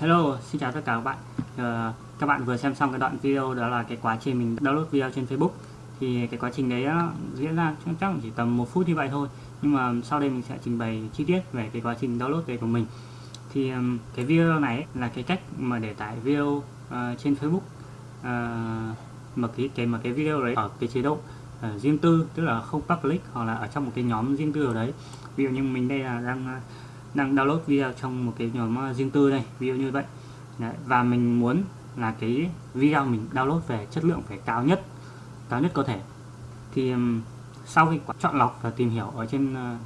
Hello, xin chào tất cả các bạn. Uh, Các bạn vừa xem xong cái đoạn video đó là cái quá trình mình download video trên Facebook. Thì cái quá trình đấy uh, diễn ra chắc chỉ tầm một phút như vậy thôi. Nhưng mà sau đây mình sẽ trình bày chi tiết về cái quá trình download đấy của mình. Thì um, cái video này là cái cách mà để tải video uh, trên Facebook. Uh, mà cái, cái mà cái video đấy ở cái chế độ uh, riêng tư tức là không public hoặc là ở trong một cái nhóm riêng tư ở đấy. Ví dụ như mình đây là đang uh, đang download video trong một cái nhóm ờ, riêng tư đây ví dụ như vậy. Đấy, và mình muốn là cái video mình download về chất lượng phải cao nhất cao nhất có thể. Thì sau khi chọn lọc và tìm hiểu ở trên ờ,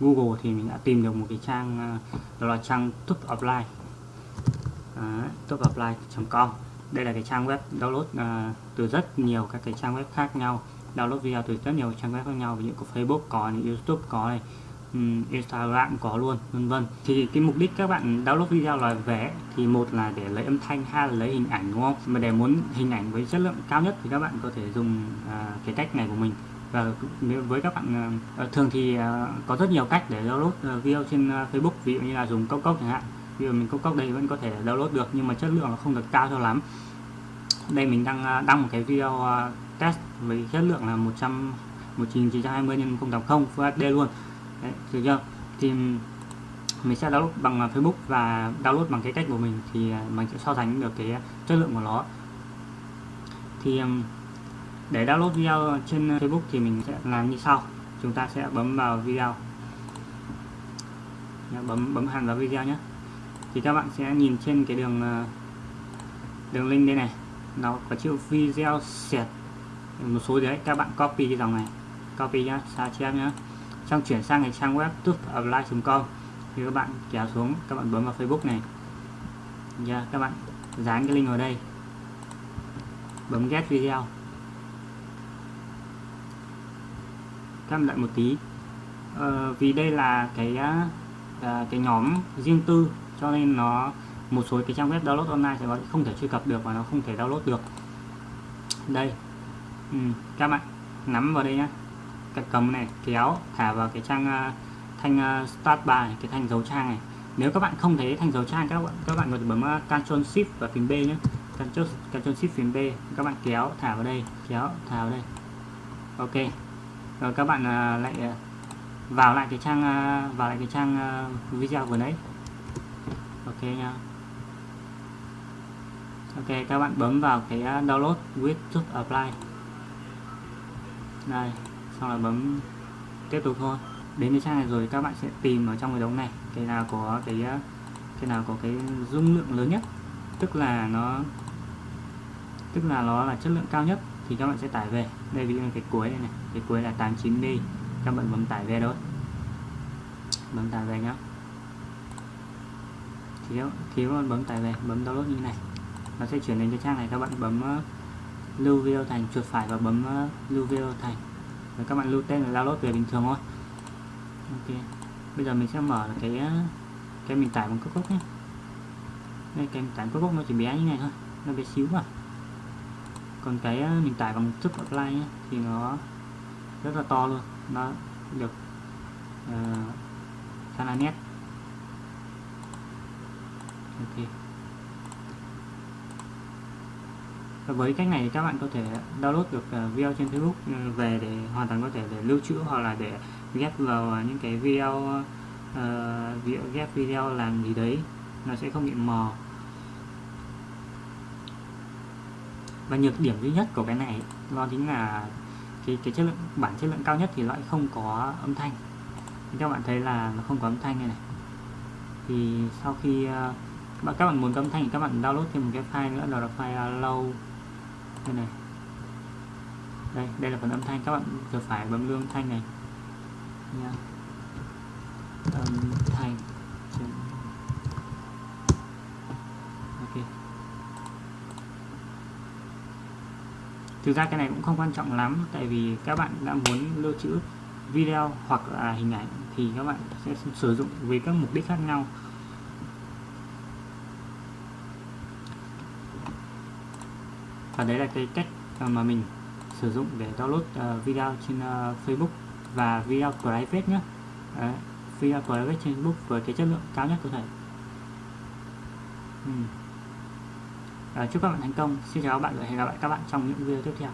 Google thì mình đã tìm được một cái trang ờ, đó là trang topapply uh, topupline.com đây là cái trang web download à, từ rất nhiều các cái trang web khác nhau download video từ rất nhiều trang web khác nhau. Ví dụ có Facebook có này, YouTube có này. Ừ, Instagram có luôn vân vân. Thì cái mục đích các bạn download video là vẽ thì một là để lấy âm thanh hai là lấy hình ảnh đúng không? Mà để muốn hình ảnh với chất lượng cao nhất thì các bạn có thể dùng à, cái cách này của mình. Và với các bạn à, à, thường thì à, có rất nhiều cách để download à, video trên à, Facebook. Ví dụ như là dùng cốc cốc chẳng hạn. Ví dụ mình cốc cốc đây vẫn có thể download được nhưng mà chất lượng nó không được cao cho lắm. Đây mình đang à, đăng một cái video à, test với chất lượng là 100 1920 x 1080 Full HD luôn. Đấy, được chưa? Thì mình sẽ download bằng à, Facebook và download bằng cái cách của mình thì à, mình sẽ so sánh được cái à, chất lượng của nó. Thì để download video trên Facebook thì mình sẽ làm như sau. Chúng ta sẽ bấm vào video. Bấm bấm hẳn vào video nhé thì các bạn sẽ nhìn trên cái đường đường link đây này. Nó có chữ video set một số đấy. Các bạn copy cái dòng này. Copy nhá sao chép nhá xong chuyển sang cái trang web tubeapply.com thì các bạn kéo xuống các bạn bấm vào Facebook này. Yeah, các bạn dán cái link vào đây. Bấm get video. Các bạn đợi một tí. Ờ, vì đây là cái uh, cái nhóm riêng tư cho nên nó một số cái trang web download online sẽ không thể truy cập được và nó không thể download được. Đây. Ừ, các bạn nắm vào đây nhé cái cầm này kéo thả vào cái trang à, thanh à, start bar này, cái thanh dấu trang này. Nếu các bạn không thấy thanh dấu trang các bạn các bạn có thể bấm à, Ctrl Shift và phím B nhé. Ctrl, Ctrl Shift phím B. Các bạn kéo thả vào đây kéo thả vào đây. Ok. Rồi các bạn lại vào lại cái trang vào lại cái trang video vừa nãy. Ok nha. Ok các bạn bấm vào cái download with to apply. Đây xong là bấm tiếp tục thôi. Đến cái trang này rồi các bạn sẽ tìm ở trong cái đống này cái nào có cái cái nào có cái dung lượng lớn nhất. Tức là nó tức là nó là chất lượng cao nhất thì các bạn sẽ tải về. Đây ví dụ cái cuối này này cái cuối là 89D các bạn bấm tải về thôi. Bấm tải về nhá. Thiếu thiếu bạn bấm tải về bấm download như này. Nó sẽ chuyển đến cái trang này các bạn bấm uh, lưu video thành chuột phải và bấm uh, lưu video thành các bạn lưu tên là download về bình thường thôi. Ok. Bây giờ mình sẽ mở cái cái mình tải bằng cốc cốc nhé. Đây cái mình tải cốc cốc nó chỉ bé như này thôi. Nó bé xíu mà. Còn cái ờ, mình tải bằng thức apply nhé thì nó rất là to luôn. Nó được uh, khá là nét ok và với cách này các bạn có thể download được ờ, video trên Facebook ừ, về để hoàn toàn có thể để lưu trữ hoặc là để ghép vào những cái video uh, ghép video làm gì đấy. Nó sẽ không bị mờ và nhược điểm duy nhất của cái này đó chính là cái cái chất lượng bản chất lượng cao nhất thì lại không có âm thanh. Thì các bạn thấy là nó không có âm thanh này này. Thì sau khi uh, các bạn muốn có âm thanh thì các bạn download thêm một cái file nữa đó là file low đây này. Đây đây là phần âm thanh. Các bạn vừa phải bấm lương thanh này. Nha. Âm thanh. Ok. Thực ra cái này cũng không quan trọng lắm, tại vì các bạn đã muốn lưu trữ video hoặc là hình ảnh thì các bạn sẽ sử dụng với các mục đích khác nhau. Và đấy là cái cách à, mà mình sử dụng để download à, video trên à, Facebook và video private nhé đấy, video private trên Facebook với cái chất lượng cao nhất có thể. Ừ. à, chúc các bạn thành công. Xin chào các bạn và hẹn gặp lại các bạn trong những video tiếp theo.